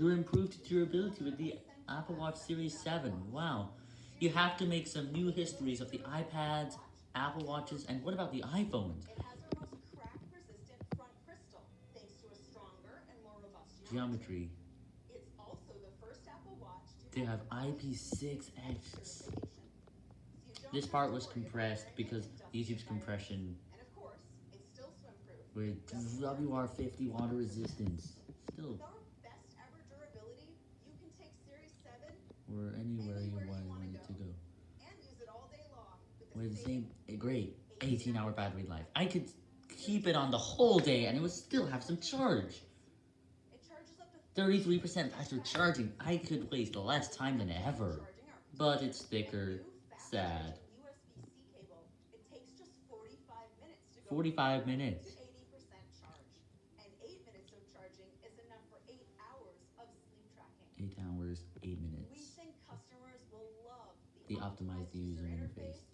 Your improved durability with the Apple Watch Series 7. Wow. You have to make some new histories of the iPads, Apple Watches, and what about the iPhones? It has our crack-resistant front crystal, thanks to a stronger and more robust geometry. Geometry. It's also the first Apple Watch to They have have IP6X. certification. So you don't This part was compressed because YouTube's compression And of course, it's still swim-proof. with WR50 water resistance. Still, With our best ever durability, you can take Series 7 or anywhere you Anywhere you want to go. and use it all day long with With the same eh, great 18 hour battery life. I could keep it on the whole day and it would still have some charge. It charges up to 33% faster charging. I could waste less time than ever. But it's thicker. Sad. charging USB-C cable. It takes just 45 minutes to go 45 from minutes. to 80% charge. And 8 minutes of charging is enough for 8 hours of sleep tracking. 8 hours, 8 minutes. We think customers will love The optimized user interface.